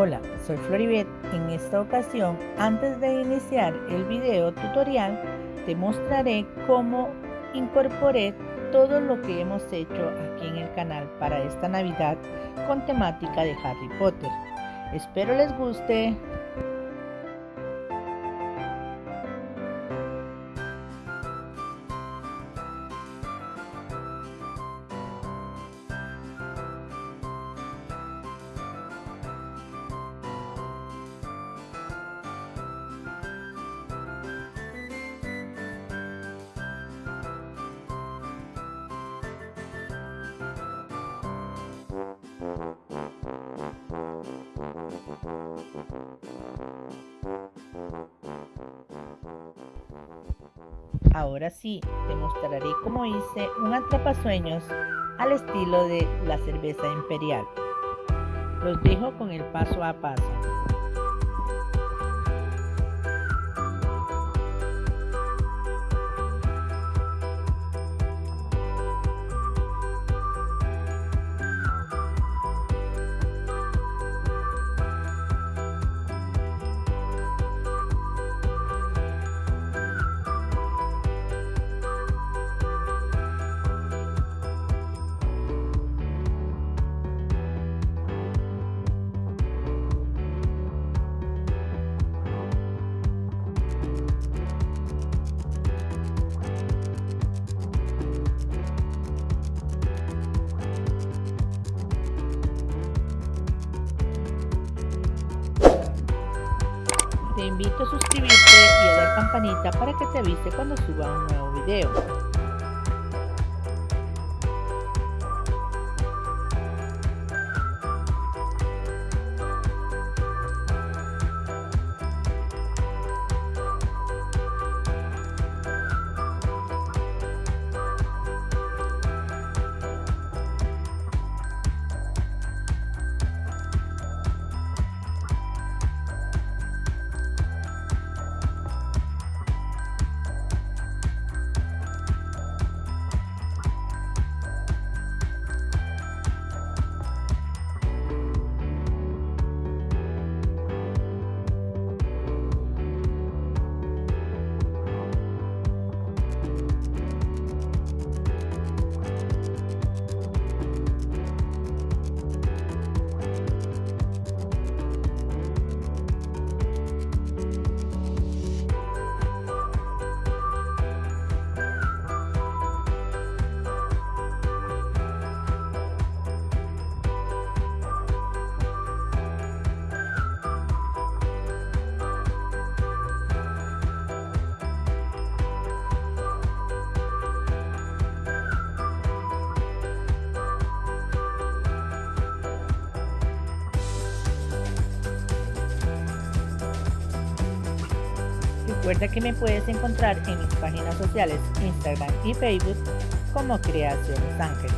Hola, soy Floribet. En esta ocasión, antes de iniciar el video tutorial, te mostraré cómo incorporé todo lo que hemos hecho aquí en el canal para esta Navidad con temática de Harry Potter. Espero les guste. Ahora sí, te mostraré cómo hice un atrapasueños al estilo de la cerveza imperial. Los dejo con el paso a paso. Invito a suscribirte y a dar campanita para que te avise cuando suba un nuevo video. Recuerda que me puedes encontrar en mis páginas sociales Instagram y Facebook como Creaciones Ángel.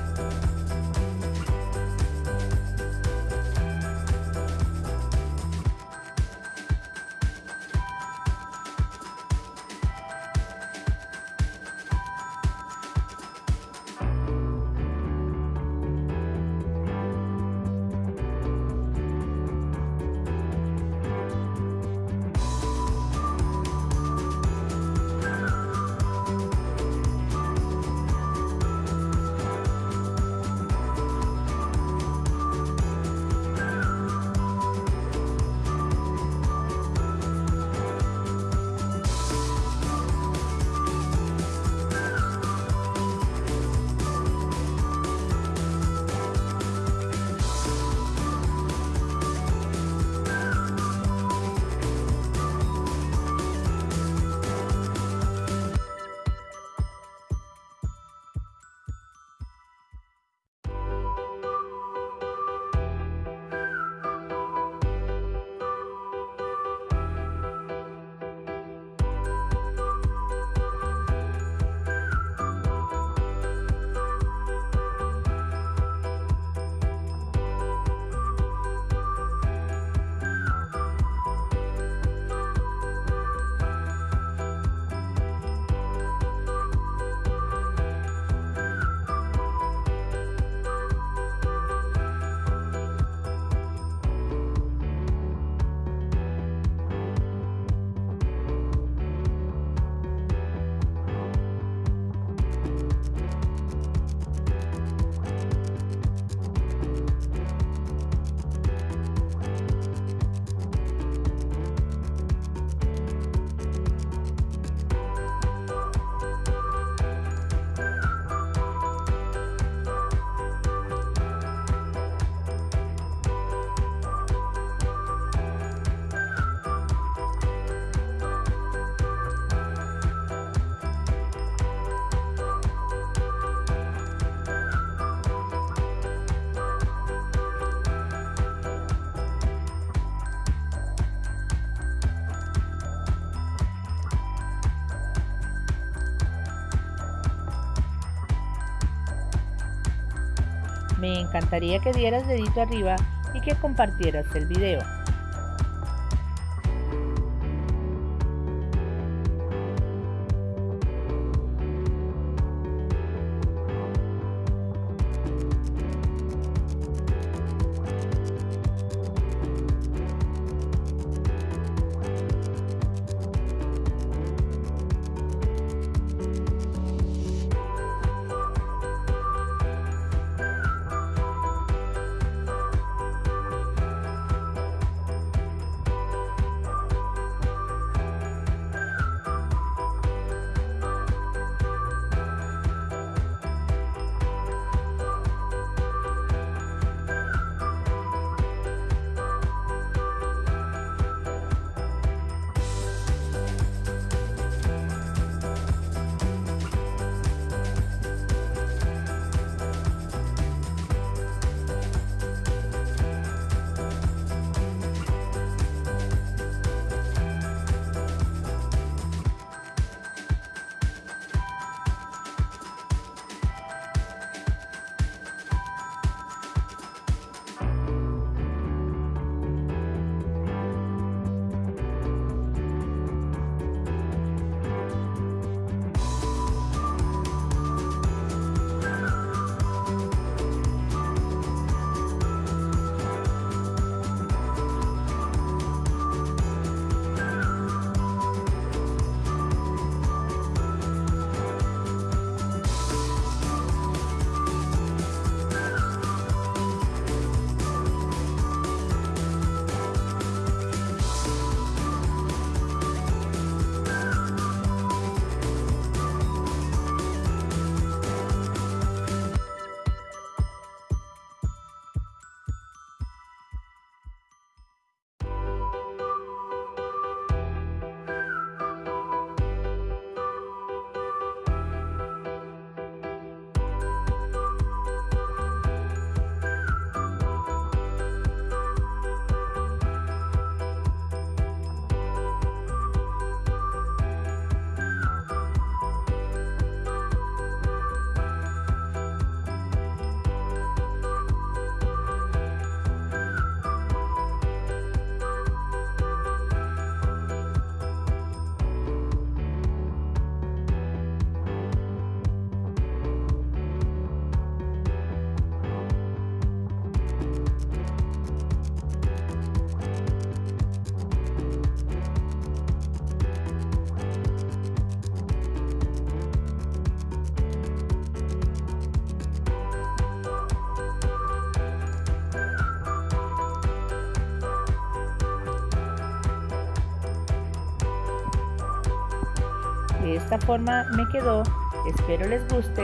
Me encantaría que dieras dedito arriba y que compartieras el video. De esta forma me quedó. Espero les guste.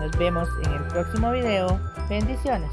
Nos vemos en el próximo video. Bendiciones.